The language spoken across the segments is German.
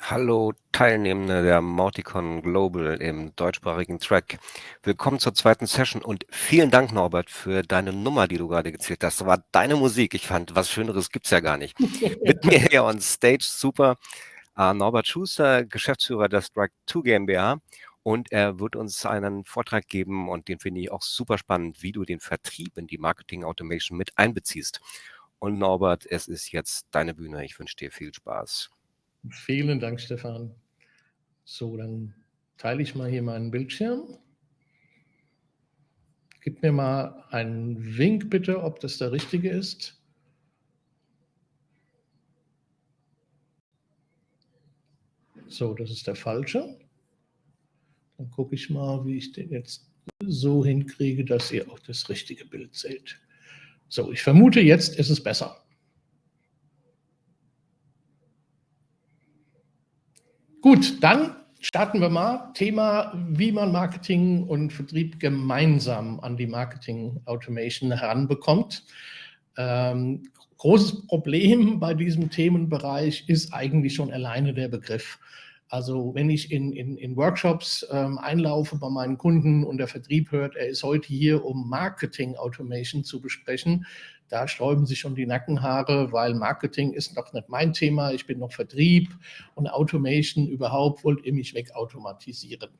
Hallo Teilnehmende der Mauticon Global im deutschsprachigen Track. Willkommen zur zweiten Session und vielen Dank, Norbert, für deine Nummer, die du gerade gezählt hast. Das war deine Musik. Ich fand, was Schöneres gibt es ja gar nicht. Mit mir hier on Stage, super, uh, Norbert Schuster, Geschäftsführer der Strike 2 GmbH. Und er wird uns einen Vortrag geben und den finde ich auch super spannend, wie du den Vertrieb in die Marketing Automation mit einbeziehst. Und Norbert, es ist jetzt deine Bühne. Ich wünsche dir viel Spaß. Vielen Dank, Stefan. So, dann teile ich mal hier meinen Bildschirm. Gib mir mal einen Wink bitte, ob das der richtige ist. So, das ist der falsche. Dann gucke ich mal, wie ich den jetzt so hinkriege, dass ihr auch das richtige Bild seht. So, ich vermute, jetzt ist es besser. Gut, dann starten wir mal. Thema, wie man Marketing und Vertrieb gemeinsam an die Marketing Automation heranbekommt. Ähm, großes Problem bei diesem Themenbereich ist eigentlich schon alleine der Begriff. Also wenn ich in, in, in Workshops ähm, einlaufe bei meinen Kunden und der Vertrieb hört, er ist heute hier, um Marketing Automation zu besprechen, da sträuben sich schon die Nackenhaare, weil Marketing ist noch nicht mein Thema. Ich bin noch Vertrieb und Automation überhaupt wollt ihr mich wegautomatisieren.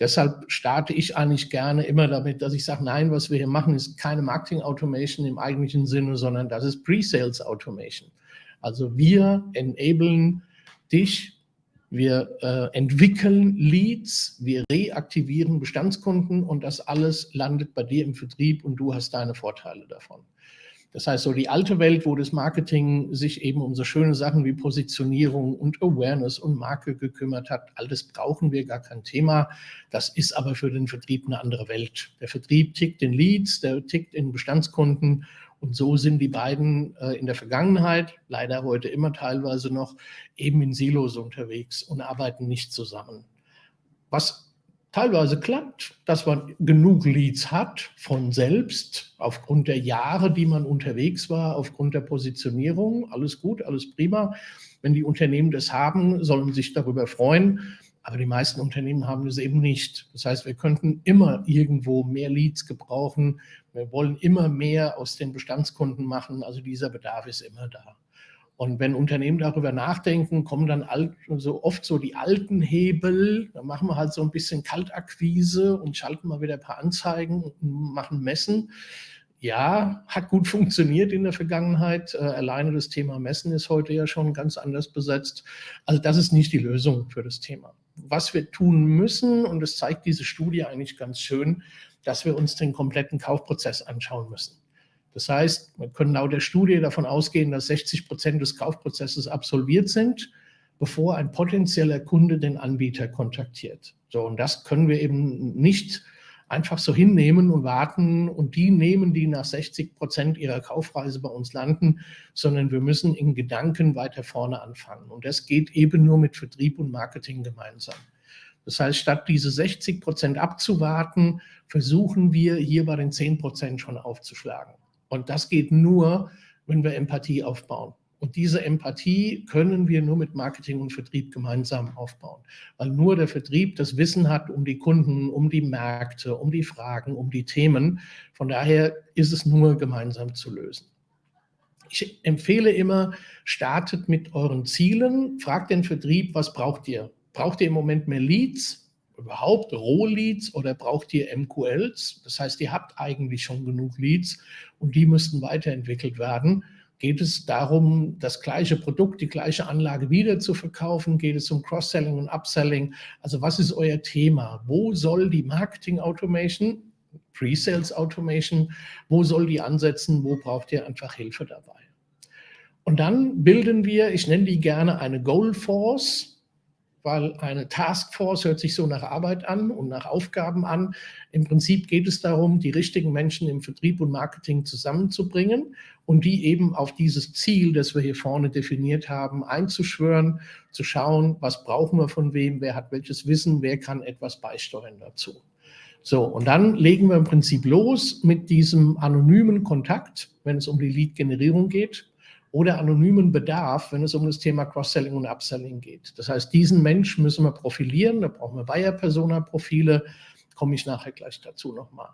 Deshalb starte ich eigentlich gerne immer damit, dass ich sage, nein, was wir hier machen, ist keine Marketing Automation im eigentlichen Sinne, sondern das ist Pre-Sales Automation. Also wir enablen dich, wir äh, entwickeln Leads, wir reaktivieren Bestandskunden und das alles landet bei dir im Vertrieb und du hast deine Vorteile davon. Das heißt, so die alte Welt, wo das Marketing sich eben um so schöne Sachen wie Positionierung und Awareness und Marke gekümmert hat, all das brauchen wir, gar kein Thema. Das ist aber für den Vertrieb eine andere Welt. Der Vertrieb tickt in Leads, der tickt in Bestandskunden und so sind die beiden äh, in der Vergangenheit, leider heute immer teilweise noch, eben in Silos unterwegs und arbeiten nicht zusammen. Was teilweise klappt, dass man genug Leads hat von selbst, aufgrund der Jahre, die man unterwegs war, aufgrund der Positionierung. Alles gut, alles prima. Wenn die Unternehmen das haben, sollen sich darüber freuen. Aber die meisten Unternehmen haben das eben nicht. Das heißt, wir könnten immer irgendwo mehr Leads gebrauchen. Wir wollen immer mehr aus den Bestandskunden machen. Also dieser Bedarf ist immer da. Und wenn Unternehmen darüber nachdenken, kommen dann alt, so oft so die alten Hebel. Da machen wir halt so ein bisschen Kaltakquise und schalten mal wieder ein paar Anzeigen und machen Messen. Ja, hat gut funktioniert in der Vergangenheit. Äh, alleine das Thema Messen ist heute ja schon ganz anders besetzt. Also das ist nicht die Lösung für das Thema. Was wir tun müssen, und das zeigt diese Studie eigentlich ganz schön, dass wir uns den kompletten Kaufprozess anschauen müssen. Das heißt, wir können laut der Studie davon ausgehen, dass 60 Prozent des Kaufprozesses absolviert sind, bevor ein potenzieller Kunde den Anbieter kontaktiert. So, und das können wir eben nicht einfach so hinnehmen und warten und die nehmen, die nach 60 Prozent ihrer Kaufreise bei uns landen, sondern wir müssen in Gedanken weiter vorne anfangen. Und das geht eben nur mit Vertrieb und Marketing gemeinsam. Das heißt, statt diese 60 Prozent abzuwarten, versuchen wir hier bei den 10 Prozent schon aufzuschlagen. Und das geht nur, wenn wir Empathie aufbauen. Und diese Empathie können wir nur mit Marketing und Vertrieb gemeinsam aufbauen, weil nur der Vertrieb das Wissen hat um die Kunden, um die Märkte, um die Fragen, um die Themen. Von daher ist es nur gemeinsam zu lösen. Ich empfehle immer, startet mit euren Zielen, fragt den Vertrieb, was braucht ihr? Braucht ihr im Moment mehr Leads? Überhaupt Rohleads oder braucht ihr MQLs? Das heißt, ihr habt eigentlich schon genug Leads und die müssten weiterentwickelt werden. Geht es darum, das gleiche Produkt, die gleiche Anlage wieder zu verkaufen? Geht es um Cross-Selling und Upselling? Also was ist euer Thema? Wo soll die Marketing Automation, Pre-Sales Automation, wo soll die ansetzen? Wo braucht ihr einfach Hilfe dabei? Und dann bilden wir, ich nenne die gerne eine Goal Force, weil eine Taskforce hört sich so nach Arbeit an und nach Aufgaben an. Im Prinzip geht es darum, die richtigen Menschen im Vertrieb und Marketing zusammenzubringen und die eben auf dieses Ziel, das wir hier vorne definiert haben, einzuschwören, zu schauen, was brauchen wir von wem, wer hat welches Wissen, wer kann etwas beisteuern dazu. So, und dann legen wir im Prinzip los mit diesem anonymen Kontakt, wenn es um die Lead-Generierung geht oder anonymen Bedarf, wenn es um das Thema Cross-Selling und Upselling geht. Das heißt, diesen Mensch müssen wir profilieren, da brauchen wir Buyer-Persona-Profile, komme ich nachher gleich dazu nochmal.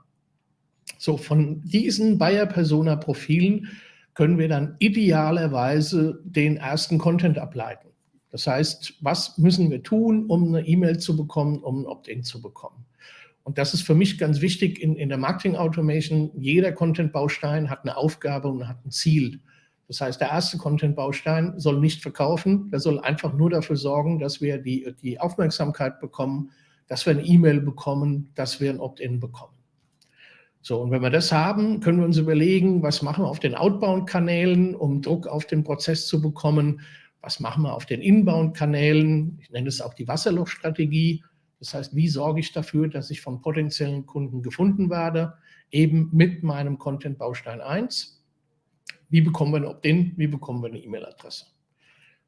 So, von diesen Buyer-Persona-Profilen können wir dann idealerweise den ersten Content ableiten. Das heißt, was müssen wir tun, um eine E-Mail zu bekommen, um ein Opt-in zu bekommen? Und das ist für mich ganz wichtig in, in der Marketing Automation. Jeder Content-Baustein hat eine Aufgabe und hat ein Ziel. Das heißt, der erste Content-Baustein soll nicht verkaufen, der soll einfach nur dafür sorgen, dass wir die, die Aufmerksamkeit bekommen, dass wir eine E-Mail bekommen, dass wir ein Opt-in bekommen. So, und wenn wir das haben, können wir uns überlegen, was machen wir auf den Outbound-Kanälen, um Druck auf den Prozess zu bekommen, was machen wir auf den Inbound-Kanälen, ich nenne es auch die Wasserlochstrategie, das heißt, wie sorge ich dafür, dass ich von potenziellen Kunden gefunden werde, eben mit meinem Content-Baustein 1. Wie bekommen wir ein Opt-in, wie bekommen wir eine E-Mail-Adresse?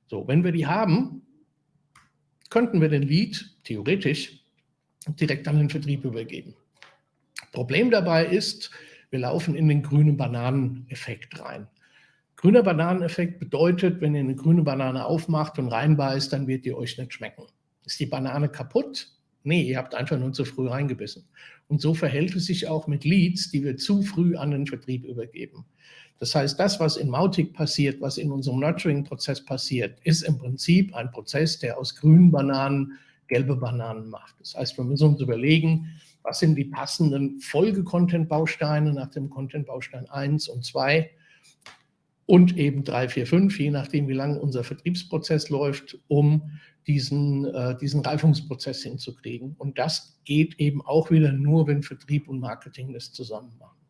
So, wenn wir die haben, könnten wir den Lead theoretisch direkt an den Vertrieb übergeben. Problem dabei ist, wir laufen in den grünen Bananeneffekt rein. Grüner Bananeneffekt bedeutet, wenn ihr eine grüne Banane aufmacht und reinbeißt, dann wird die euch nicht schmecken. Ist die Banane kaputt? Nee, ihr habt einfach nur zu früh reingebissen. Und so verhält es sich auch mit Leads, die wir zu früh an den Vertrieb übergeben. Das heißt, das, was in Mautic passiert, was in unserem Nurturing-Prozess passiert, ist im Prinzip ein Prozess, der aus grünen Bananen gelbe Bananen macht. Das heißt, wir müssen uns überlegen, was sind die passenden Folge-Content-Bausteine nach dem Content-Baustein 1 und 2 und eben 3, 4, 5, je nachdem, wie lange unser Vertriebsprozess läuft, um diesen, äh, diesen Reifungsprozess hinzukriegen. Und das geht eben auch wieder nur, wenn Vertrieb und Marketing das zusammen machen.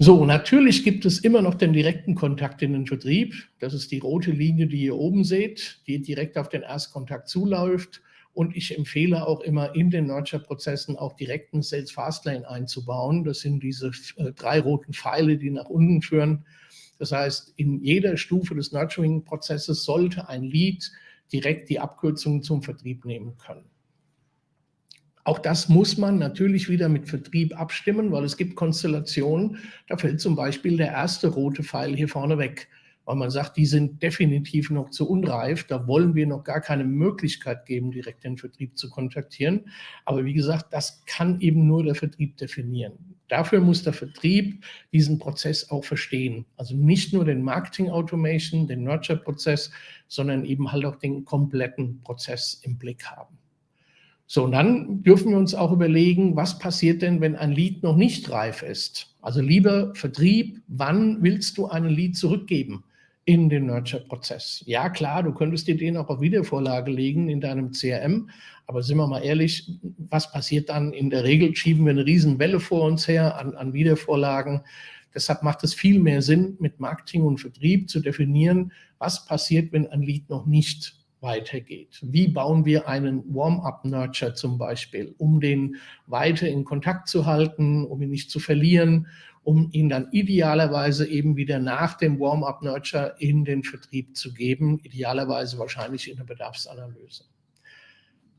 So, natürlich gibt es immer noch den direkten Kontakt in den Vertrieb. Das ist die rote Linie, die ihr oben seht, die direkt auf den Erstkontakt zuläuft. Und ich empfehle auch immer in den Nurture-Prozessen auch direkten Sales Fastlane einzubauen. Das sind diese äh, drei roten Pfeile, die nach unten führen. Das heißt, in jeder Stufe des Nurturing-Prozesses sollte ein Lead direkt die Abkürzung zum Vertrieb nehmen können. Auch das muss man natürlich wieder mit Vertrieb abstimmen, weil es gibt Konstellationen, da fällt zum Beispiel der erste rote Pfeil hier vorne weg, weil man sagt, die sind definitiv noch zu unreif, da wollen wir noch gar keine Möglichkeit geben, direkt den Vertrieb zu kontaktieren. Aber wie gesagt, das kann eben nur der Vertrieb definieren. Dafür muss der Vertrieb diesen Prozess auch verstehen. Also nicht nur den Marketing Automation, den Nurture-Prozess, sondern eben halt auch den kompletten Prozess im Blick haben. So, und dann dürfen wir uns auch überlegen, was passiert denn, wenn ein Lied noch nicht reif ist? Also lieber Vertrieb, wann willst du einen Lied zurückgeben in den Nurture-Prozess? Ja, klar, du könntest dir den auch auf Wiedervorlage legen in deinem CRM, aber sind wir mal ehrlich, was passiert dann? In der Regel schieben wir eine Riesenwelle vor uns her an, an Wiedervorlagen. Deshalb macht es viel mehr Sinn, mit Marketing und Vertrieb zu definieren, was passiert, wenn ein Lied noch nicht weitergeht. Wie bauen wir einen Warm-up-Nurture zum Beispiel, um den weiter in Kontakt zu halten, um ihn nicht zu verlieren, um ihn dann idealerweise eben wieder nach dem Warm-up-Nurture in den Vertrieb zu geben, idealerweise wahrscheinlich in der Bedarfsanalyse.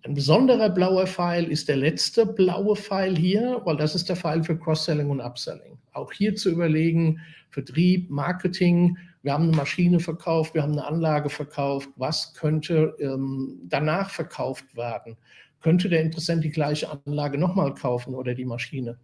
Ein besonderer blauer Pfeil ist der letzte blaue Pfeil hier, weil das ist der Pfeil für Cross-Selling und Upselling. Auch hier zu überlegen, Vertrieb, Marketing, wir haben eine Maschine verkauft, wir haben eine Anlage verkauft, was könnte ähm, danach verkauft werden? Könnte der Interessent die gleiche Anlage nochmal kaufen oder die Maschine?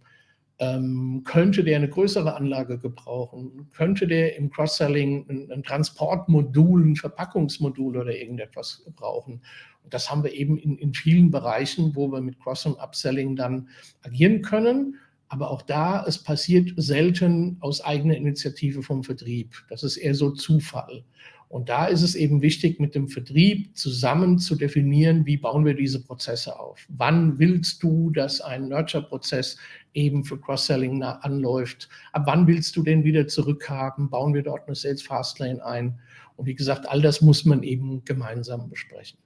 Ähm, könnte der eine größere Anlage gebrauchen? Könnte der im Cross-Selling ein, ein, Transportmodul, ein Verpackungsmodul oder irgendetwas brauchen? Und das haben wir eben in, in vielen Bereichen, wo wir mit Cross- und Upselling dann agieren können. Aber auch da, es passiert selten aus eigener Initiative vom Vertrieb. Das ist eher so Zufall. Und da ist es eben wichtig, mit dem Vertrieb zusammen zu definieren, wie bauen wir diese Prozesse auf. Wann willst du, dass ein Nurture-Prozess eben für Cross-Selling anläuft? Ab wann willst du den wieder zurückhaben? Bauen wir dort eine Sales Fastlane ein? Und wie gesagt, all das muss man eben gemeinsam besprechen.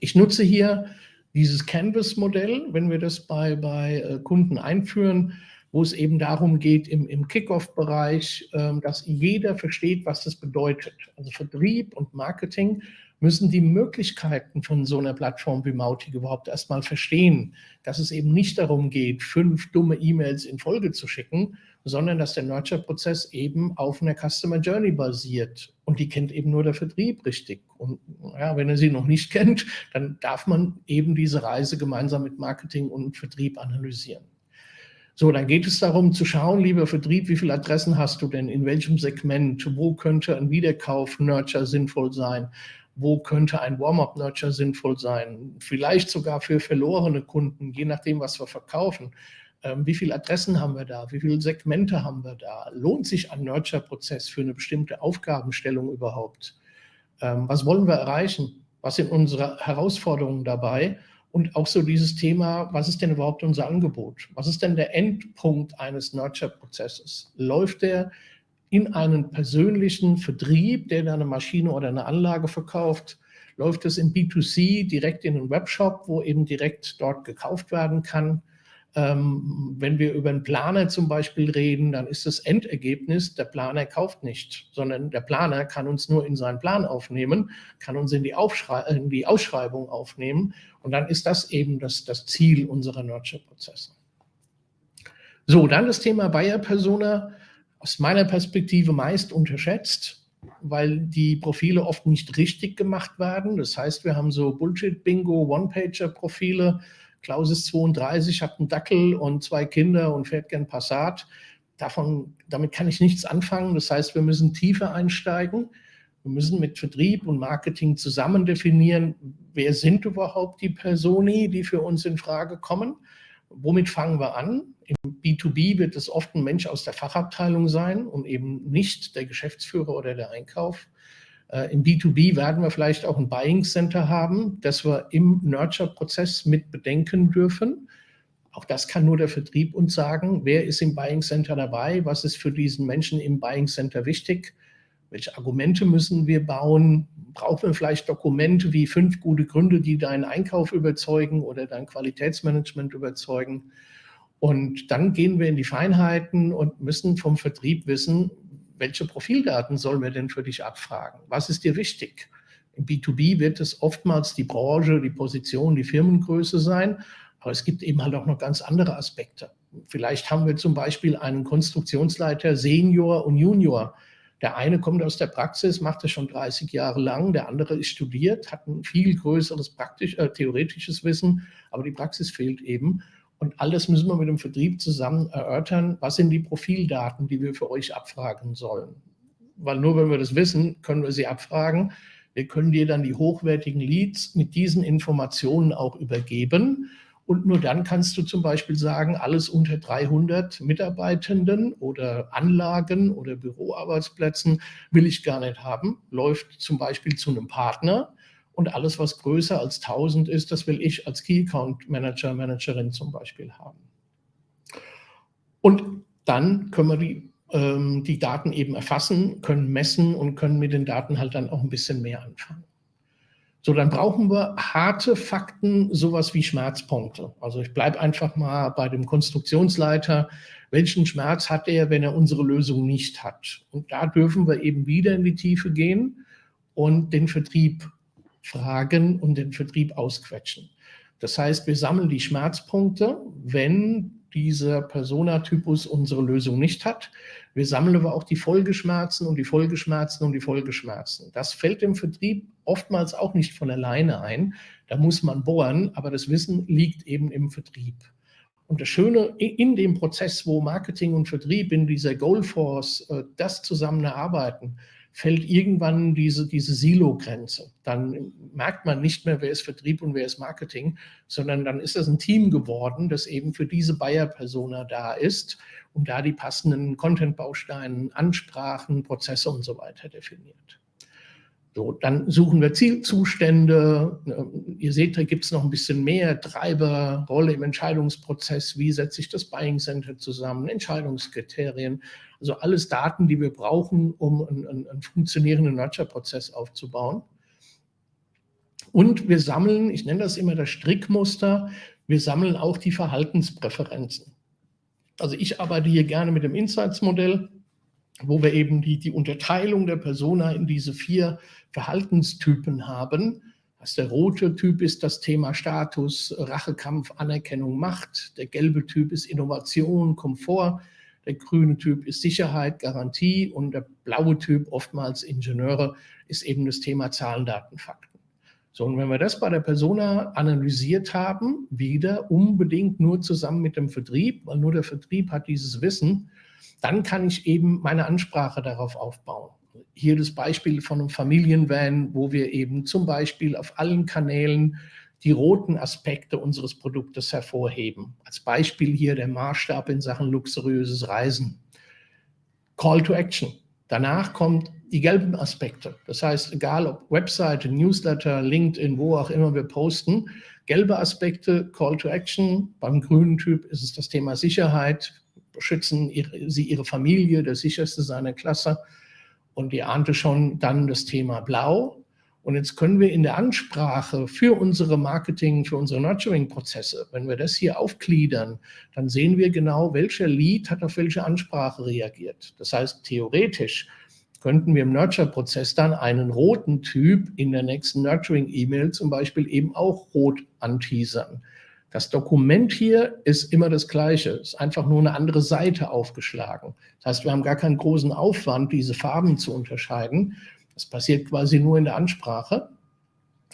Ich nutze hier dieses Canvas-Modell, wenn wir das bei, bei äh, Kunden einführen, wo es eben darum geht, im, im Kickoff-Bereich, ähm, dass jeder versteht, was das bedeutet. Also Vertrieb und Marketing müssen die Möglichkeiten von so einer Plattform wie Mautic überhaupt erstmal verstehen, dass es eben nicht darum geht, fünf dumme E-Mails in Folge zu schicken, sondern dass der Nurture-Prozess eben auf einer Customer Journey basiert. Und die kennt eben nur der Vertrieb richtig. Und ja, wenn er sie noch nicht kennt, dann darf man eben diese Reise gemeinsam mit Marketing und Vertrieb analysieren. So, dann geht es darum zu schauen, lieber Vertrieb, wie viele Adressen hast du denn, in welchem Segment, wo könnte ein Wiederkauf-Nurture sinnvoll sein, wo könnte ein Warm-up-Nurture sinnvoll sein, vielleicht sogar für verlorene Kunden, je nachdem, was wir verkaufen. Ähm, wie viele Adressen haben wir da? Wie viele Segmente haben wir da? Lohnt sich ein Nurture-Prozess für eine bestimmte Aufgabenstellung überhaupt? Ähm, was wollen wir erreichen? Was sind unsere Herausforderungen dabei? Und auch so dieses Thema, was ist denn überhaupt unser Angebot? Was ist denn der Endpunkt eines Nurture-Prozesses? Läuft der in einen persönlichen Vertrieb, der eine Maschine oder eine Anlage verkauft? Läuft es in B2C direkt in einen Webshop, wo eben direkt dort gekauft werden kann? Ähm, wenn wir über einen Planer zum Beispiel reden, dann ist das Endergebnis, der Planer kauft nicht, sondern der Planer kann uns nur in seinen Plan aufnehmen, kann uns in die, in die Ausschreibung aufnehmen und dann ist das eben das, das Ziel unserer Nurture-Prozesse. So, dann das Thema Buyer-Persona, aus meiner Perspektive meist unterschätzt, weil die Profile oft nicht richtig gemacht werden. Das heißt, wir haben so Bullshit-Bingo, One-Pager-Profile, Klaus ist 32, hat einen Dackel und zwei Kinder und fährt gern Passat. Davon, damit kann ich nichts anfangen. Das heißt, wir müssen tiefer einsteigen. Wir müssen mit Vertrieb und Marketing zusammen definieren, wer sind überhaupt die Personi, die für uns in Frage kommen. Womit fangen wir an? Im B2B wird es oft ein Mensch aus der Fachabteilung sein und eben nicht der Geschäftsführer oder der Einkauf. Äh, Im B2B werden wir vielleicht auch ein Buying Center haben, das wir im Nurture-Prozess mit bedenken dürfen. Auch das kann nur der Vertrieb uns sagen. Wer ist im Buying Center dabei? Was ist für diesen Menschen im Buying Center wichtig? Welche Argumente müssen wir bauen? Brauchen wir vielleicht Dokumente wie fünf gute Gründe, die deinen Einkauf überzeugen oder dein Qualitätsmanagement überzeugen? Und dann gehen wir in die Feinheiten und müssen vom Vertrieb wissen, welche Profildaten sollen wir denn für dich abfragen? Was ist dir wichtig? Im B2B wird es oftmals die Branche, die Position, die Firmengröße sein, aber es gibt eben halt auch noch ganz andere Aspekte. Vielleicht haben wir zum Beispiel einen Konstruktionsleiter Senior und Junior. Der eine kommt aus der Praxis, macht das schon 30 Jahre lang, der andere ist studiert, hat ein viel größeres praktisch, äh, theoretisches Wissen, aber die Praxis fehlt eben. Und alles müssen wir mit dem Vertrieb zusammen erörtern. Was sind die Profildaten, die wir für euch abfragen sollen? Weil nur wenn wir das wissen, können wir sie abfragen. Wir können dir dann die hochwertigen Leads mit diesen Informationen auch übergeben. Und nur dann kannst du zum Beispiel sagen, alles unter 300 Mitarbeitenden oder Anlagen oder Büroarbeitsplätzen will ich gar nicht haben. Läuft zum Beispiel zu einem Partner und alles, was größer als 1000 ist, das will ich als Key Account Manager, Managerin zum Beispiel haben. Und dann können wir die, ähm, die Daten eben erfassen, können messen und können mit den Daten halt dann auch ein bisschen mehr anfangen. So, dann brauchen wir harte Fakten, sowas wie Schmerzpunkte. Also ich bleibe einfach mal bei dem Konstruktionsleiter. Welchen Schmerz hat er, wenn er unsere Lösung nicht hat? Und da dürfen wir eben wieder in die Tiefe gehen und den Vertrieb fragen und den Vertrieb ausquetschen. Das heißt, wir sammeln die Schmerzpunkte, wenn dieser Personatypus unsere Lösung nicht hat. Wir sammeln aber auch die Folgeschmerzen und die Folgeschmerzen und die Folgeschmerzen. Das fällt im Vertrieb oftmals auch nicht von alleine ein. Da muss man bohren, aber das Wissen liegt eben im Vertrieb. Und das Schöne in dem Prozess, wo Marketing und Vertrieb in dieser Goalforce äh, das zusammen erarbeiten, fällt irgendwann diese, diese Silo-Grenze. Dann merkt man nicht mehr, wer ist Vertrieb und wer ist Marketing, sondern dann ist das ein Team geworden, das eben für diese Buyer-Persona da ist und da die passenden Content-Bausteine, Ansprachen, Prozesse und so weiter definiert. So, dann suchen wir Zielzustände. Ihr seht, da gibt es noch ein bisschen mehr Treiber, Rolle im Entscheidungsprozess. Wie setze ich das Buying Center zusammen? Entscheidungskriterien. Also alles Daten, die wir brauchen, um einen, einen funktionierenden Nurture-Prozess aufzubauen. Und wir sammeln, ich nenne das immer das Strickmuster, wir sammeln auch die Verhaltenspräferenzen. Also ich arbeite hier gerne mit dem Insights-Modell. wo wir eben die, die Unterteilung der Persona in diese vier Verhaltenstypen haben. Das der rote Typ ist das Thema Status, Rachekampf, Anerkennung, Macht. Der gelbe Typ ist Innovation, Komfort. Der grüne Typ ist Sicherheit, Garantie. Und der blaue Typ, oftmals Ingenieure, ist eben das Thema Zahlen, Daten, Fakten. So, und wenn wir das bei der Persona analysiert haben, wieder unbedingt nur zusammen mit dem Vertrieb, weil nur der Vertrieb hat dieses Wissen, dann kann ich eben meine Ansprache darauf aufbauen. Hier das Beispiel von einem Familienvan, wo wir eben zum Beispiel auf allen Kanälen die roten Aspekte unseres Produktes hervorheben. Als Beispiel hier der Maßstab in Sachen luxuriöses Reisen. Call to Action. Danach kommt die gelben Aspekte. Das heißt, egal ob Webseite, Newsletter, LinkedIn, wo auch immer wir posten, gelbe Aspekte, Call to Action. Beim grünen Typ ist es das Thema Sicherheit, schützen ihre, sie ihre Familie, der sicherste seiner Klasse. Und ihr ahnte schon dann das Thema Blau. Und jetzt können wir in der Ansprache für unsere Marketing, für unsere Nurturing-Prozesse, wenn wir das hier aufgliedern, dann sehen wir genau, welcher Lead hat auf welche Ansprache reagiert. Das heißt, theoretisch könnten wir im Nurture-Prozess dann einen roten Typ in der nächsten Nurturing-E-Mail zum Beispiel eben auch rot anteasern. Das Dokument hier ist immer das gleiche, ist einfach nur eine andere Seite aufgeschlagen. Das heißt, wir haben gar keinen großen Aufwand, diese Farben zu unterscheiden. Das passiert quasi nur in der Ansprache.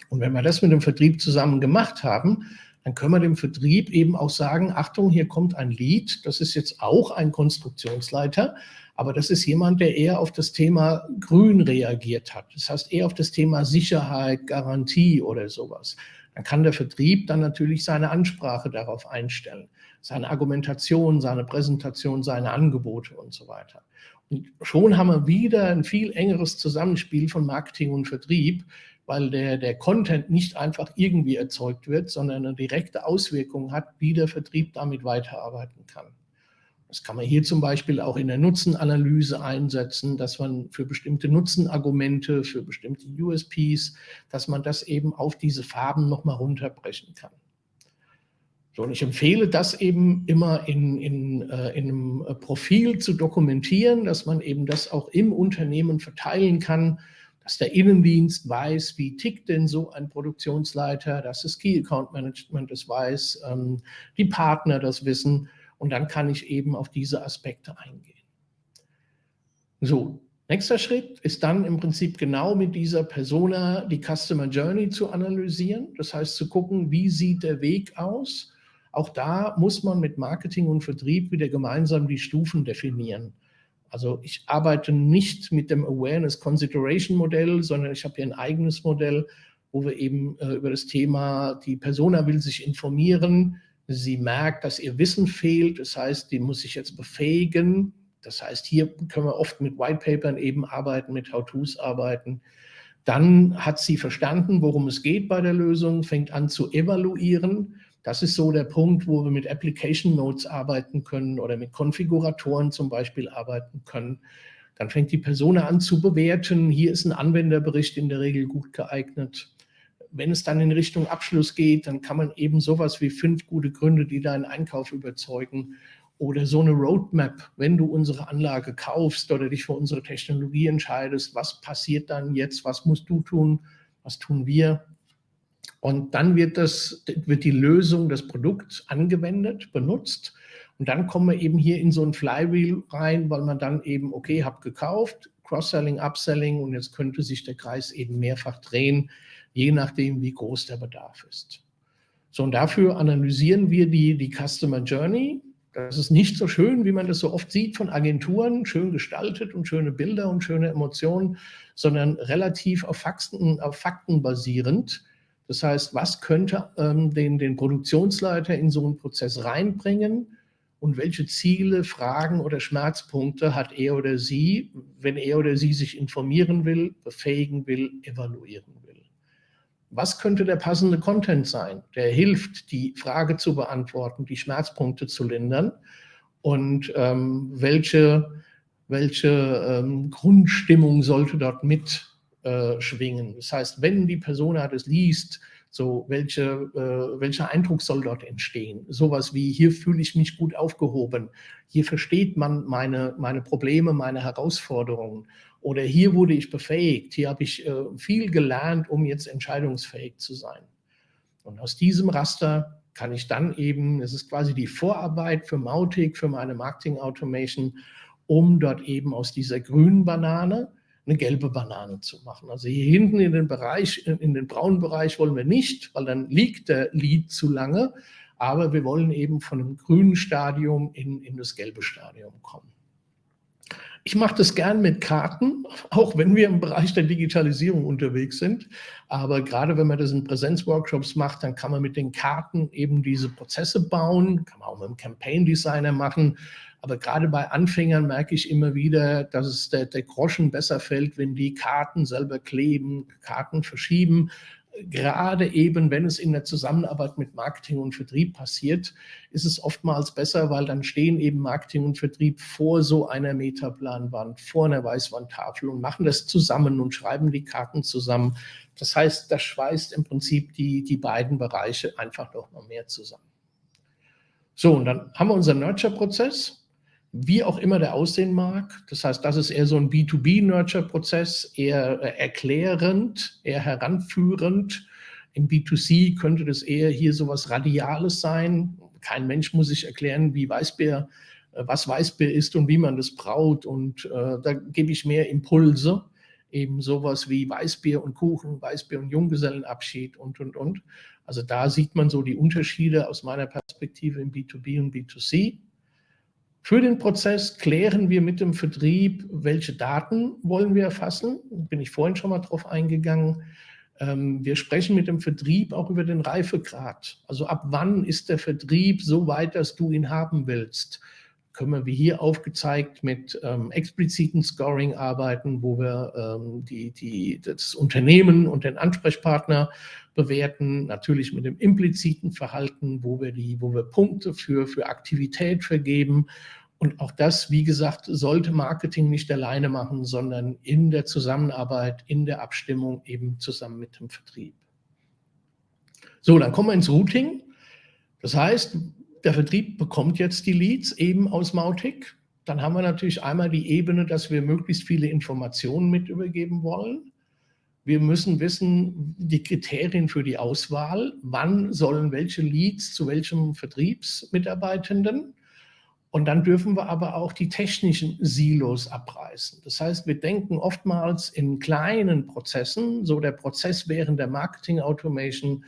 Und wenn wir das mit dem Vertrieb zusammen gemacht haben, dann können wir dem Vertrieb eben auch sagen, Achtung, hier kommt ein Lead, das ist jetzt auch ein Konstruktionsleiter, aber das ist jemand, der eher auf das Thema Grün reagiert hat. Das heißt eher auf das Thema Sicherheit, Garantie oder sowas dann kann der Vertrieb dann natürlich seine Ansprache darauf einstellen, seine Argumentation, seine Präsentation, seine Angebote und so weiter. Schon haben wir wieder ein viel engeres Zusammenspiel von Marketing und Vertrieb, weil der, der Content nicht einfach irgendwie erzeugt wird, sondern eine direkte Auswirkung hat, wie der Vertrieb damit weiterarbeiten kann. Das kann man hier zum Beispiel auch in der Nutzenanalyse einsetzen, dass man für bestimmte Nutzenargumente, für bestimmte USPs, dass man das eben auf diese Farben nochmal runterbrechen kann. So, und ich empfehle das eben immer in, in, äh, in einem Profil zu dokumentieren, dass man eben das auch im Unternehmen verteilen kann, dass der Innendienst weiß, wie tickt denn so ein Produktionsleiter, dass das Key Account Management das weiß, ähm, die Partner das wissen und dann kann ich eben auf diese Aspekte eingehen. So, nächster Schritt ist dann im Prinzip genau mit dieser Persona die Customer Journey zu analysieren. Das heißt zu gucken, wie sieht der Weg aus. Auch da muss man mit Marketing und Vertrieb wieder gemeinsam die Stufen definieren. Also ich arbeite nicht mit dem Awareness Consideration Modell, sondern ich habe hier ein eigenes Modell, wo wir eben äh, über das Thema, die Persona will sich informieren, Sie merkt, dass ihr Wissen fehlt. Das heißt, die muss sich jetzt befähigen. Das heißt, hier können wir oft mit Whitepapern eben arbeiten, mit How-Tos arbeiten. Dann hat sie verstanden, worum es geht bei der Lösung, fängt an zu evaluieren. Das ist so der Punkt, wo wir mit Application Notes arbeiten können oder mit Konfiguratoren zum Beispiel arbeiten können. Dann fängt die Person an zu bewerten. Hier ist ein Anwenderbericht in der Regel gut geeignet wenn es dann in Richtung Abschluss geht, dann kann man eben sowas wie fünf gute Gründe, die deinen Einkauf überzeugen oder so eine Roadmap, wenn du unsere Anlage kaufst oder dich für unsere Technologie entscheidest, was passiert dann jetzt, was musst du tun, was tun wir. Und dann wird, das, wird die Lösung des Produkts angewendet, benutzt. Und dann kommen wir eben hier in so ein Flywheel rein, weil man dann eben, okay, hab gekauft, Cross-Selling, Upselling und jetzt könnte sich der Kreis eben mehrfach drehen, je nachdem, wie groß der Bedarf ist. So, und dafür analysieren wir die, die Customer Journey. Das ist nicht so schön, wie man das so oft sieht von Agenturen, schön gestaltet und schöne Bilder und schöne Emotionen, sondern relativ auf Fakten, auf Fakten basierend. Das heißt, was könnte ähm, den, den Produktionsleiter in so einen Prozess reinbringen und welche Ziele, Fragen oder Schmerzpunkte hat er oder sie, wenn er oder sie sich informieren will, befähigen will, evaluieren will was könnte der passende Content sein, der hilft, die Frage zu beantworten, die Schmerzpunkte zu lindern und ähm, welche, welche ähm, Grundstimmung sollte dort mitschwingen. Äh, das heißt, wenn die Person das liest, So, welche, äh, welcher Eindruck soll dort entstehen? Sowas wie, hier fühle ich mich gut aufgehoben, hier versteht man meine, meine Probleme, meine Herausforderungen oder hier wurde ich befähigt, hier habe ich äh, viel gelernt, um jetzt entscheidungsfähig zu sein. Und aus diesem Raster kann ich dann eben, es ist quasi die Vorarbeit für Mautic, für meine Marketing Automation, um dort eben aus dieser grünen Banane eine gelbe Banane zu machen. Also hier hinten in den Bereich, in den braunen Bereich wollen wir nicht, weil dann liegt der Lead zu lange, aber wir wollen eben von dem grünen Stadium in, in das gelbe Stadium kommen. Ich mache das gern mit Karten, auch wenn wir im Bereich der Digitalisierung unterwegs sind. Aber gerade wenn man das in Präsenzworkshops macht, dann kann man mit den Karten eben diese Prozesse bauen, kann man auch mit dem Campaign Designer machen. Aber gerade bei Anfängern merke ich immer wieder, dass es der, der Groschen besser fällt, wenn die Karten selber kleben, Karten verschieben. Gerade eben, wenn es in der Zusammenarbeit mit Marketing und Vertrieb passiert, ist es oftmals besser, weil dann stehen eben Marketing und Vertrieb vor so einer Metaplanwand, vor einer Weißwandtafel und machen das zusammen und schreiben die Karten zusammen. Das heißt, das schweißt im Prinzip die, die beiden Bereiche einfach noch mal mehr zusammen. So, und dann haben wir unseren Nurture-Prozess wie auch immer der aussehen mag. Das heißt, das ist eher so ein B2B-Nurture-Prozess, eher äh, erklärend, eher heranführend. Im B2C könnte das eher hier so was Radiales sein. Kein Mensch muss sich erklären, wie Weißbier, äh, was Weißbier ist und wie man das braut. Und äh, da gebe ich mehr Impulse, eben sowas wie Weißbier und Kuchen, Weißbier und Junggesellenabschied und, und, und. Also da sieht man so die Unterschiede aus meiner Perspektive im B2B und B2C. Für den Prozess klären wir mit dem Vertrieb, welche Daten wollen wir erfassen. Bin ich vorhin schon mal drauf eingegangen. Ähm, wir sprechen mit dem Vertrieb auch über den Reifegrad. Also ab wann ist der Vertrieb so weit, dass du ihn haben willst? Können wir wie hier aufgezeigt mit ähm, expliziten Scoring arbeiten, wo wir ähm, die, die, das Unternehmen und den Ansprechpartner bewerten, natürlich mit dem impliziten Verhalten, wo wir, die, wo wir Punkte für, für Aktivität vergeben. Und auch das, wie gesagt, sollte Marketing nicht alleine machen, sondern in der Zusammenarbeit, in der Abstimmung eben zusammen mit dem Vertrieb. So, dann kommen wir ins Routing. Das heißt, der Vertrieb bekommt jetzt die Leads eben aus Mautic. Dann haben wir natürlich einmal die Ebene, dass wir möglichst viele Informationen mit übergeben wollen. Wir müssen wissen, die Kriterien für die Auswahl, wann sollen welche Leads zu welchem Vertriebsmitarbeitenden. Und dann dürfen wir aber auch die technischen Silos abreißen. Das heißt, wir denken oftmals in kleinen Prozessen, so der Prozess während der Marketing Automation,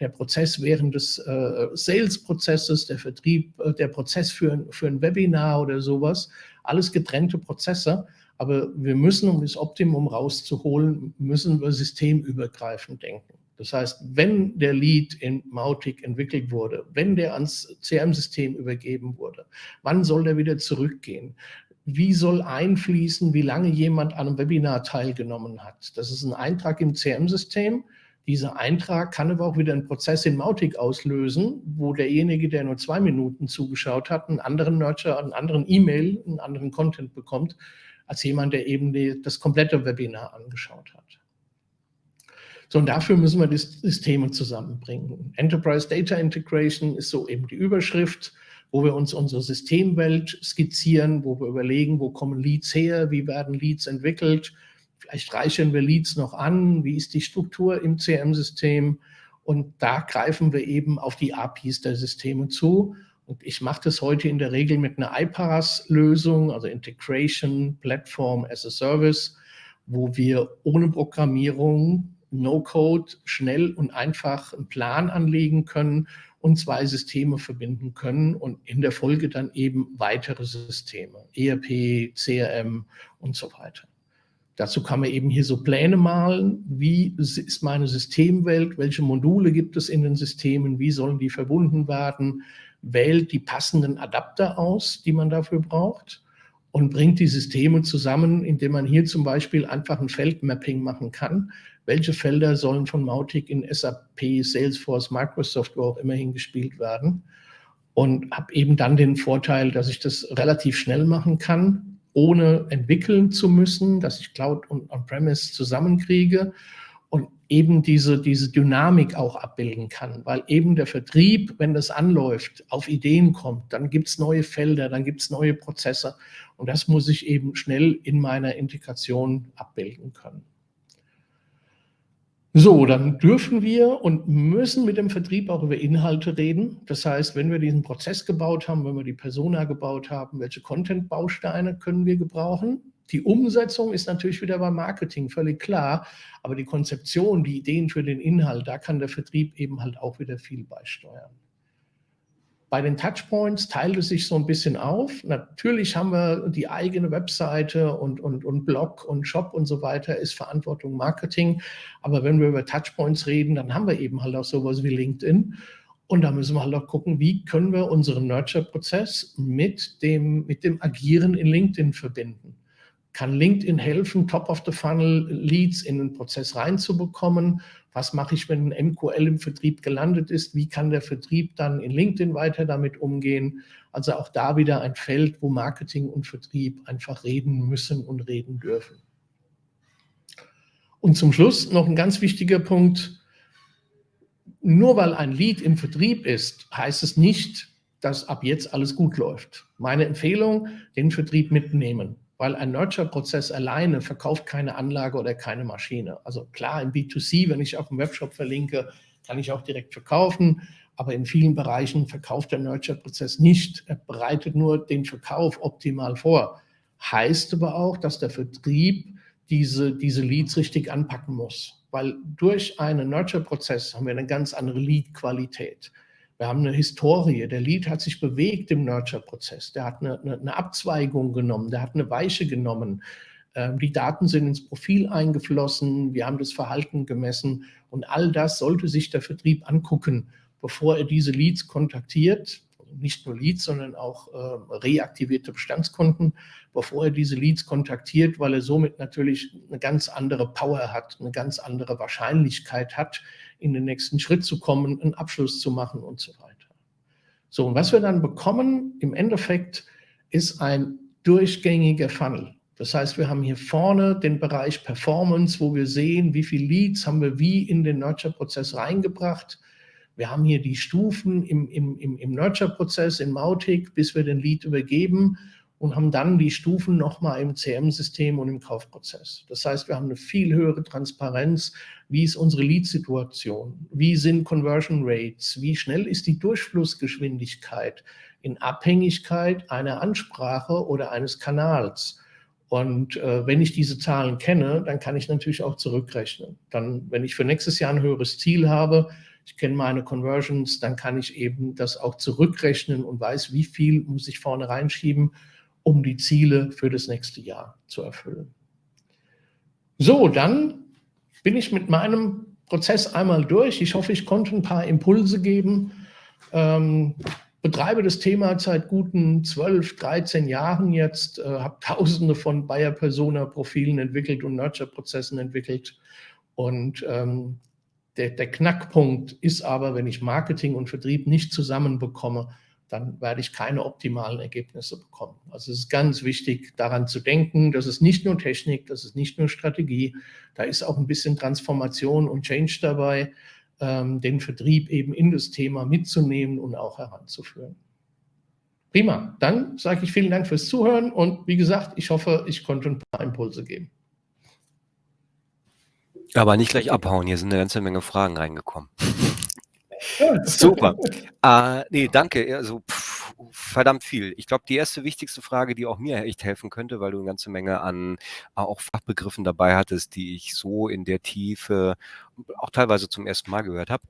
der Prozess während des äh, Sales-Prozesses, der Vertrieb, äh, der Prozess für, für ein Webinar oder sowas, alles getrennte Prozesse. Aber wir müssen, um das Optimum rauszuholen, müssen wir systemübergreifend denken. Das heißt, wenn der Lead in Mautic entwickelt wurde, wenn der ans CRM-System übergeben wurde, wann soll der wieder zurückgehen? Wie soll einfließen, wie lange jemand an einem Webinar teilgenommen hat? Das ist ein Eintrag im CRM-System. Dieser Eintrag kann aber auch wieder einen Prozess in Mautic auslösen, wo derjenige, der nur zwei Minuten zugeschaut hat, einen anderen Nurture, einen anderen E-Mail, einen anderen Content bekommt, als jemand, der eben die, das komplette Webinar angeschaut hat. So, und dafür müssen wir die Systeme zusammenbringen. Enterprise Data Integration ist so eben die Überschrift, wo wir uns unsere Systemwelt skizzieren, wo wir überlegen, wo kommen Leads her, wie werden Leads entwickelt, Vielleicht reichern wir Leads noch an. Wie ist die Struktur im CM-System? Und da greifen wir eben auf die APIs der Systeme zu. Und ich mache das heute in der Regel mit einer iPaaS-Lösung, also Integration Platform as a Service, wo wir ohne Programmierung, No-Code, schnell und einfach einen Plan anlegen können und zwei Systeme verbinden können und in der Folge dann eben weitere Systeme, ERP, CRM und so weiter. Dazu kann man eben hier so Pläne malen. Wie ist meine Systemwelt? Welche Module gibt es in den Systemen? Wie sollen die verbunden werden? Wählt die passenden Adapter aus, die man dafür braucht und bringt die Systeme zusammen, indem man hier zum Beispiel einfach ein Feldmapping machen kann. Welche Felder sollen von Mautic in SAP, Salesforce, Microsoft, wo auch immer hingespielt werden? Und habe eben dann den Vorteil, dass ich das relativ schnell machen kann, ohne entwickeln zu müssen, dass ich Cloud und On-Premise zusammenkriege. Und eben diese, diese Dynamik auch abbilden kann, weil eben der Vertrieb, wenn das anläuft, auf Ideen kommt, dann gibt es neue Felder, dann gibt es neue Prozesse und das muss ich eben schnell in meiner Integration abbilden können. So, dann dürfen wir und müssen mit dem Vertrieb auch über Inhalte reden. Das heißt, wenn wir diesen Prozess gebaut haben, wenn wir die Persona gebaut haben, welche Content-Bausteine können wir gebrauchen? Die Umsetzung ist natürlich wieder beim Marketing völlig klar, aber die Konzeption, die Ideen für den Inhalt, da kann der Vertrieb eben halt auch wieder viel beisteuern. Bei den Touchpoints teilt es sich so ein bisschen auf. Natürlich haben wir die eigene Webseite und, und, und Blog und Shop und so weiter, ist Verantwortung Marketing. Aber wenn wir über Touchpoints reden, dann haben wir eben halt auch sowas wie LinkedIn. Und da müssen wir halt auch gucken, wie können wir unseren Nurture-Prozess mit dem, mit dem Agieren in LinkedIn verbinden kann LinkedIn helfen, Top-of-the-Funnel-Leads in den Prozess reinzubekommen? Was mache ich, wenn ein MQL im Vertrieb gelandet ist? Wie kann der Vertrieb dann in LinkedIn weiter damit umgehen? Also auch da wieder ein Feld, wo Marketing und Vertrieb einfach reden müssen und reden dürfen. Und zum Schluss noch ein ganz wichtiger Punkt. Nur weil ein Lead im Vertrieb ist, heißt es nicht, dass ab jetzt alles gut läuft. Meine Empfehlung, den Vertrieb mitnehmen weil ein Nurture-Prozess alleine verkauft keine Anlage oder keine Maschine. Also klar, im B2C, wenn ich auf dem Webshop verlinke, kann ich auch direkt verkaufen, aber in vielen Bereichen verkauft der Nurture-Prozess nicht. Er bereitet nur den Verkauf optimal vor. Heißt aber auch, dass der Vertrieb diese, diese Leads richtig anpacken muss, weil durch einen Nurture-Prozess haben wir eine ganz andere Lead-Qualität. Wir haben eine Historie. Der Lead hat sich bewegt im Nurture-Prozess. Der hat eine, eine, eine, Abzweigung genommen, der hat eine Weiche genommen. Ähm, die Daten sind ins Profil eingeflossen, wir haben das Verhalten gemessen und all das sollte sich der Vertrieb angucken, bevor er diese Leads kontaktiert nicht nur Leads, sondern auch äh, reaktivierte Bestandskunden, bevor er diese Leads kontaktiert, weil er somit natürlich eine ganz andere Power hat, eine ganz andere Wahrscheinlichkeit hat, in den nächsten Schritt zu kommen, einen Abschluss zu machen und so weiter. So, und was wir dann bekommen im Endeffekt ist ein durchgängiger Funnel. Das heißt, wir haben hier vorne den Bereich Performance, wo wir sehen, wie viele Leads haben wir wie in den Nurture-Prozess reingebracht, wir haben hier die Stufen im, im, im, im Nurture-Prozess in Mautic, bis wir den Lead übergeben und haben dann die Stufen nochmal im CM-System und im Kaufprozess. Das heißt, wir haben eine viel höhere Transparenz. Wie ist unsere Lead-Situation? Wie sind Conversion Rates? Wie schnell ist die Durchflussgeschwindigkeit in Abhängigkeit einer Ansprache oder eines Kanals? Und äh, wenn ich diese Zahlen kenne, dann kann ich natürlich auch zurückrechnen. Dann, wenn ich für nächstes Jahr ein höheres Ziel habe, ich kenne meine Conversions, dann kann ich eben das auch zurückrechnen und weiß, wie viel muss ich vorne reinschieben, um die Ziele für das nächste Jahr zu erfüllen. So, dann bin ich mit meinem Prozess einmal durch. Ich hoffe, ich konnte ein paar Impulse geben. Ähm, betreibe das Thema seit guten 12, 13 Jahren jetzt, äh, habe tausende von Buyer-Persona-Profilen entwickelt und Nurture-Prozessen entwickelt und ähm, der, der Knackpunkt ist aber, wenn ich Marketing und Vertrieb nicht zusammenbekomme, dann werde ich keine optimalen Ergebnisse bekommen. Also es ist ganz wichtig, daran zu denken, das ist nicht nur Technik, das ist nicht nur Strategie, da ist auch ein bisschen Transformation und Change dabei, ähm, den Vertrieb eben in das Thema mitzunehmen und auch heranzuführen. Prima, dann sage ich vielen Dank fürs Zuhören und wie gesagt, ich hoffe, ich konnte ein paar Impulse geben. Aber nicht gleich abhauen, hier sind eine ganze Menge Fragen reingekommen. Super. Äh, nee, danke. Also pff, verdammt viel. Ich glaube, die erste wichtigste Frage, die auch mir echt helfen könnte, weil du eine ganze Menge an äh, auch Fachbegriffen dabei hattest, die ich so in der Tiefe auch teilweise zum ersten Mal gehört habe.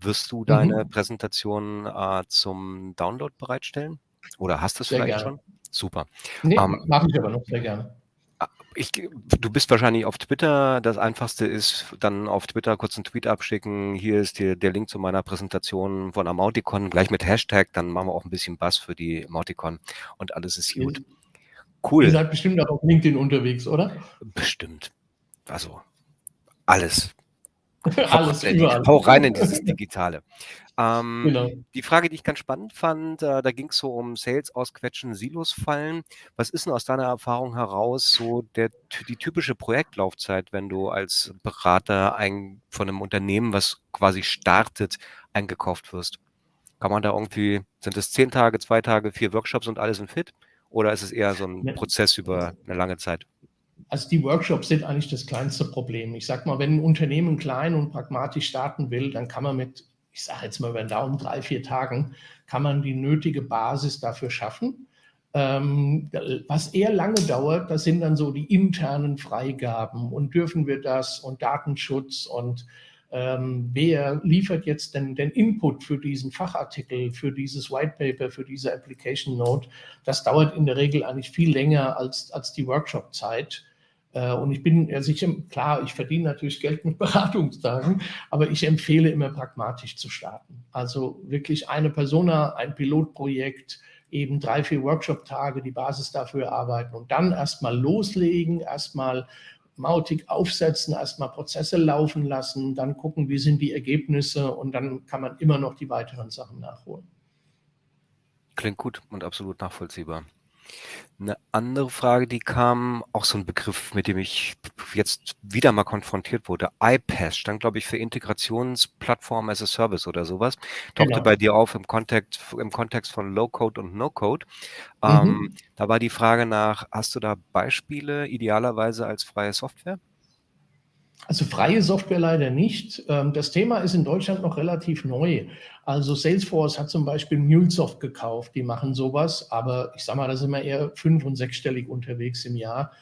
Wirst du deine mhm. Präsentation äh, zum Download bereitstellen? Oder hast du es vielleicht gerne. schon? Super. Nee, ähm, mache ich aber noch sehr gerne. Ich, du bist wahrscheinlich auf Twitter. Das einfachste ist, dann auf Twitter kurz einen Tweet abschicken. Hier ist die, der Link zu meiner Präsentation von Amauticon, gleich mit Hashtag. Dann machen wir auch ein bisschen Bass für die Amauticon und alles ist gut. Cool. Ihr seid bestimmt auch auf LinkedIn unterwegs, oder? Bestimmt. Also alles. Alles überall. Hau rein in dieses Digitale. Ähm, Genau. die Frage, die ich ganz spannend fand, äh, da ging es so um Sales ausquetschen, Silos fallen. Was ist denn aus deiner Erfahrung heraus so der, die typische Projektlaufzeit, wenn du als Berater ein, von einem Unternehmen, was quasi startet, eingekauft wirst? Kann man da irgendwie, sind es zehn Tage, zwei Tage, vier Workshops und alles sind fit? Oder ist es eher so ein Ja. Prozess über eine lange Zeit? Also die Workshops sind eigentlich das kleinste Problem. Ich sage mal, wenn ein Unternehmen klein und pragmatisch starten will, dann kann man mit, ich sage jetzt mal über den Daumen, drei, vier Tagen, kann man die nötige Basis dafür schaffen. Ähm, was eher lange dauert, das sind dann so die internen Freigaben und dürfen wir das und Datenschutz und ähm, wer liefert jetzt denn den Input für diesen Fachartikel, für dieses White Paper, für diese Application Note. Das dauert in der Regel eigentlich viel länger als, als die Workshop-Zeit. Äh, und ich bin, also ich, klar, ich verdiene natürlich Geld mit Beratungstagen, aber ich empfehle immer pragmatisch zu starten. Also wirklich eine Persona, ein Pilotprojekt, eben drei, vier Workshop-Tage, die Basis dafür arbeiten und dann erstmal loslegen, erstmal Mautic aufsetzen, erstmal Prozesse laufen lassen, dann gucken, wie sind die Ergebnisse und dann kann man immer noch die weiteren Sachen nachholen. Klingt gut und absolut nachvollziehbar. Eine andere Frage, die kam, auch so ein Begriff, mit dem ich jetzt wieder mal konfrontiert wurde. iPaaS stand, glaube ich, für Integrationsplattform as a Service oder sowas. Tauchte Genau. bei dir auf im Kontext, im Kontext von Low-Code und No-Code. Mhm. Ähm, da war die Frage nach, hast du da Beispiele idealerweise als freie Software? Also freie Software leider nicht. Ähm, Das Thema ist in Deutschland noch relativ neu. Also Salesforce hat zum Beispiel MuleSoft gekauft, die machen sowas, aber ich sage mal, da sind wir eher fünf- und sechsstellig unterwegs im Jahr.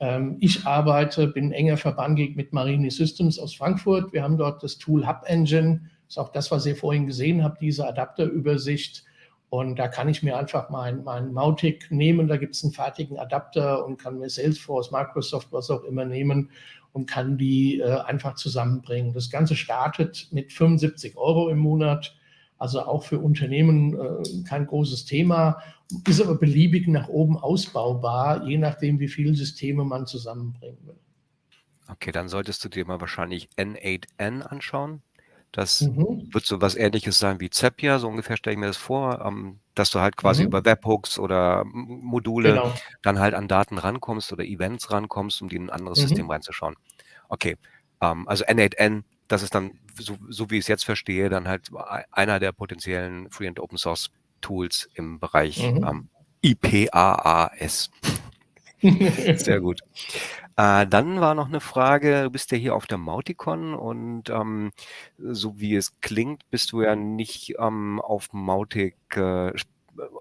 Ähm, Ich arbeite, bin enger verbandelt mit Marini Systems aus Frankfurt. Wir haben dort das Tool Hub Engine, ist auch das, was ihr vorhin gesehen habt, diese Adapterübersicht. Und da kann ich mir einfach mein, mein Mautic nehmen, da gibt es einen fertigen Adapter und kann mir Salesforce, Microsoft, was auch immer nehmen und kann die äh, einfach zusammenbringen. Das Ganze startet mit 75 Euro im Monat, also auch für Unternehmen äh, kein großes Thema, ist aber beliebig nach oben ausbaubar, je nachdem, wie viele Systeme man zusammenbringen will. Okay, dann solltest du dir mal wahrscheinlich N8N anschauen. Das Mhm. wird so was ähnliches sein wie Zapier, so ungefähr stelle ich mir das vor, ähm, dass du halt quasi Mhm. über Webhooks oder M Module Genau. dann halt an Daten rankommst oder Events rankommst, um die in ein anderes Mhm. System reinzuschauen. Okay, ähm, also N8N, das ist dann, so, so wie ich es jetzt verstehe, dann halt ei- einer der potenziellen Free and Open Source Tools im Bereich Mhm. ähm, IPAAS. Sehr gut. Äh, dann war noch eine Frage, du bist ja hier auf der Mauticon und ähm, so wie es klingt, bist du ja nicht ähm, auf Mautic äh,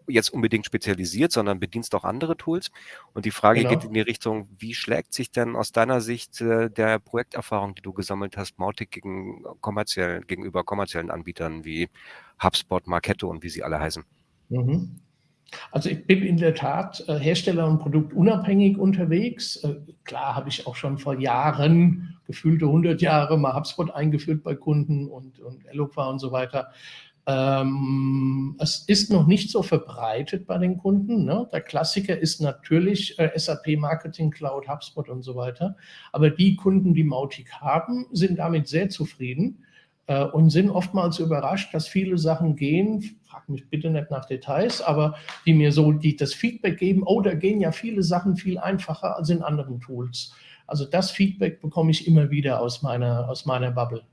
jetzt unbedingt spezialisiert, sondern bedienst auch andere Tools. Und die Frage geht Genau. in die Richtung, wie schlägt sich denn aus deiner Sicht äh, der Projekterfahrung, die du gesammelt hast, Mautic gegen kommerziellen, gegenüber kommerziellen Anbietern wie HubSpot, Marketo und wie sie alle heißen? Mhm. Also ich bin in der Tat äh, Hersteller und Produkt unabhängig unterwegs. Äh, klar habe ich auch schon vor Jahren, gefühlte 100 Jahre, mal HubSpot eingeführt bei Kunden und, und Eloqua und so weiter. Ähm, es ist noch nicht so verbreitet bei den Kunden. Ne? Der Klassiker ist natürlich äh, SAP Marketing Cloud, HubSpot und so weiter. Aber die Kunden, die Mautic haben, sind damit sehr zufrieden äh, und sind oftmals überrascht, dass viele Sachen gehen. Frag mich bitte nicht nach Details, aber die mir so die, das Feedback geben, oh, da gehen ja viele Sachen viel einfacher als in anderen Tools. Also das Feedback bekomme ich immer wieder aus meiner, aus meiner Bubble.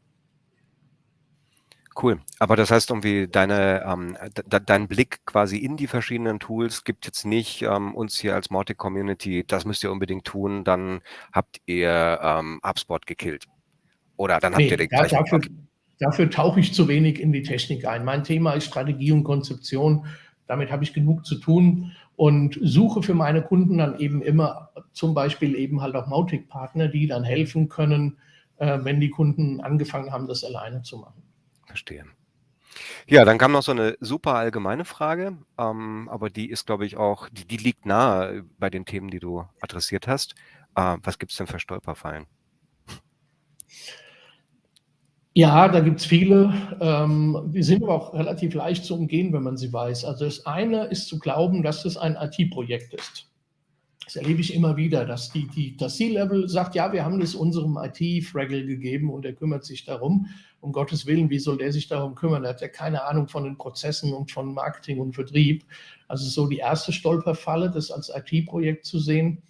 Cool. Aber das heißt irgendwie, deine, ähm, de dein Blick quasi in die verschiedenen Tools gibt jetzt nicht ähm, uns hier als Mautic Community, das müsst ihr unbedingt tun, dann habt ihr ähm, HubSpot gekillt. Oder dann habt ihr Nee, den da, gleichen. dafür. Dafür tauche ich zu wenig in die Technik ein. Mein Thema ist Strategie und Konzeption. Damit habe ich genug zu tun und suche für meine Kunden dann eben immer zum Beispiel eben halt auch Mautic-Partner, die dann helfen können, äh, wenn die Kunden angefangen haben, das alleine zu machen. Verstehe. Ja, dann kam noch so eine super allgemeine Frage, ähm, aber die ist, glaube ich, auch, die, die liegt nahe bei den Themen, die du adressiert hast. Äh, was gibt es denn für Stolperfallen? Ja, da gibt es viele. Ähm, die sind aber auch relativ leicht zu umgehen, wenn man sie weiß. Also das eine ist zu glauben, dass es ein IT-Projekt ist. Das erlebe ich immer wieder, dass die, die, das C-Level sagt, ja, wir haben das unserem IT-Fraggle gegeben und er kümmert sich darum. Um Gottes Willen, wie soll der sich darum kümmern? Er hat ja keine Ahnung von den Prozessen und von Marketing und Vertrieb. Also so die erste Stolperfalle, das als IT-Projekt zu sehen.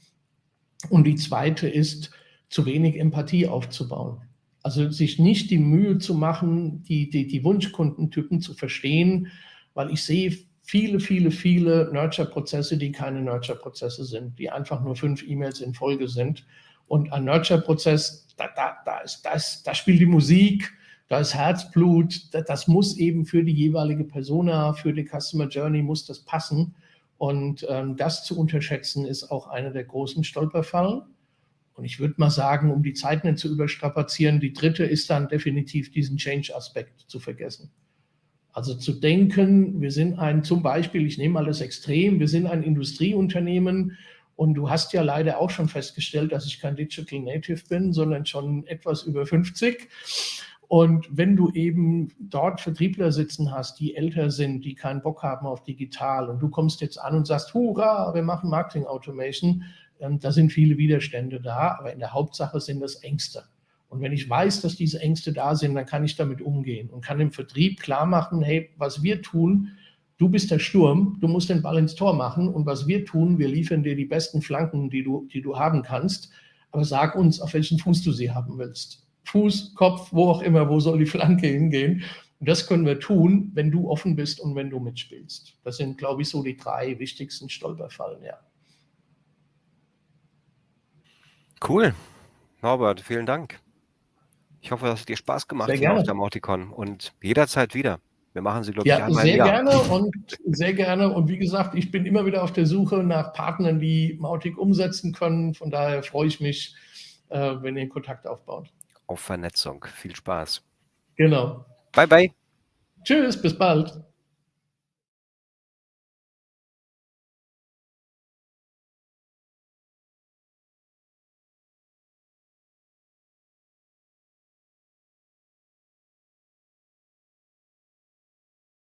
Und die zweite ist, zu wenig Empathie aufzubauen. Also sich nicht die Mühe zu machen, die, die, die Wunschkundentypen zu verstehen, weil ich sehe viele, viele, viele Nurture-Prozesse, die keine Nurture-Prozesse sind, die einfach nur fünf E-Mails in Folge sind. Und ein Nurture-Prozess, da, da, da, ist, da, ist, da spielt die Musik, da ist Herzblut, das, das muss eben für die jeweilige Persona, für die Customer Journey muss das passen. Und ähm, das zu unterschätzen, ist auch einer der großen Stolperfallen. Und ich würde mal sagen, um die Zeit nicht zu überstrapazieren, die dritte ist dann definitiv diesen Change-Aspekt zu vergessen. Also zu denken, wir sind ein, zum Beispiel, ich nehme mal das Extrem, wir sind ein Industrieunternehmen und du hast ja leider auch schon festgestellt, dass ich kein Digital Native bin, sondern schon etwas über 50. Und wenn du eben dort Vertriebler sitzen hast, die älter sind, die keinen Bock haben auf digital und du kommst jetzt an und sagst, hurra, wir machen Marketing Automation, ähm, da sind viele Widerstände da, aber in der Hauptsache sind das Ängste. Und wenn ich weiß, dass diese Ängste da sind, dann kann ich damit umgehen und kann im Vertrieb klar machen, hey, was wir tun, du bist der Sturm, du musst den Ball ins Tor machen und was wir tun, wir liefern dir die besten Flanken, die du, die du haben kannst, aber sag uns, auf welchen Fuß du sie haben willst. Fuß, Kopf, wo auch immer, wo soll die Flanke hingehen? Und das können wir tun, wenn du offen bist und wenn du mitspielst. Das sind, glaube ich, so die drei wichtigsten Stolperfallen, ja. Cool. Norbert, vielen Dank. Ich hoffe, das hat dir Spaß gemacht hier auf der Morticon und jederzeit wieder. Wir machen sie, glaube ja, ich, einmal sehr gerne und sehr gerne. Und wie gesagt, ich bin immer wieder auf der Suche nach Partnern, die Mautic umsetzen können. Von daher freue ich mich, äh, wenn ihr Kontakt aufbaut. Auf Vernetzung. Viel Spaß. Genau. Bye, bye. Tschüss, bis bald.